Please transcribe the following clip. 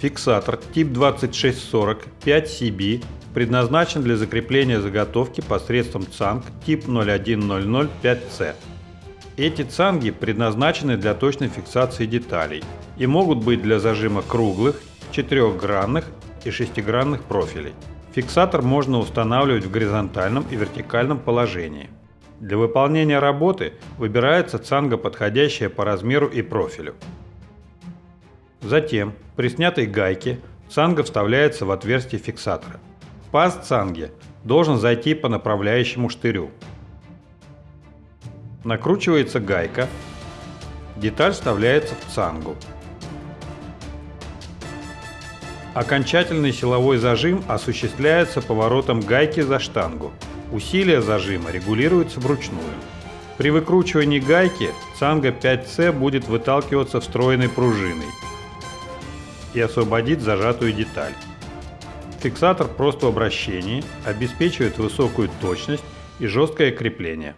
Фиксатор тип 2640 5CB предназначен для закрепления заготовки посредством цанг тип 01005C. Эти цанги предназначены для точной фиксации деталей и могут быть для зажима круглых, четырехгранных и шестигранных профилей. Фиксатор можно устанавливать в горизонтальном и вертикальном положении. Для выполнения работы выбирается цанга, подходящая по размеру и профилю. Затем при снятой гайке цанга вставляется в отверстие фиксатора. Паз цанги должен зайти по направляющему штырю. Накручивается гайка, деталь вставляется в цангу. Окончательный силовой зажим осуществляется поворотом гайки за штангу. Усилие зажима регулируется вручную. При выкручивании гайки цанга 5C будет выталкиваться встроенной пружиной и освободит зажатую деталь. Фиксатор просто в обращении обеспечивает высокую точность и жесткое крепление.